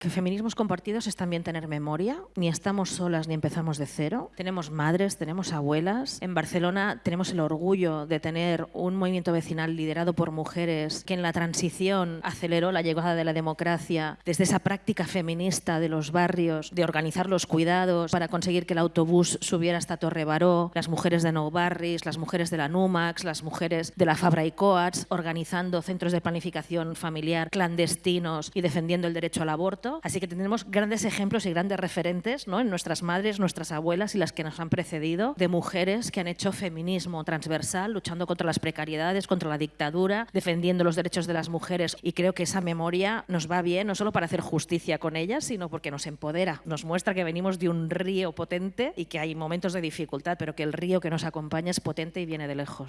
Que feminismos compartidos es también tener memoria, ni estamos solas ni empezamos de cero. Tenemos madres, tenemos abuelas. En Barcelona tenemos el orgullo de tener un movimiento vecinal liderado por mujeres que en la transición aceleró la llegada de la democracia desde esa práctica feminista de los barrios, de organizar los cuidados para conseguir que el autobús subiera hasta Torre Baró, las mujeres de Nou Barris, las mujeres de la Numax, las mujeres de la Fabra y Coats, organizando centros de planificación familiar clandestinos y defendiendo el derecho al aborto Así que tenemos grandes ejemplos y grandes referentes ¿no? en nuestras madres, nuestras abuelas y las que nos han precedido, de mujeres que han hecho feminismo transversal, luchando contra las precariedades, contra la dictadura, defendiendo los derechos de las mujeres. Y creo que esa memoria nos va bien, no solo para hacer justicia con ellas, sino porque nos empodera, nos muestra que venimos de un río potente y que hay momentos de dificultad, pero que el río que nos acompaña es potente y viene de lejos.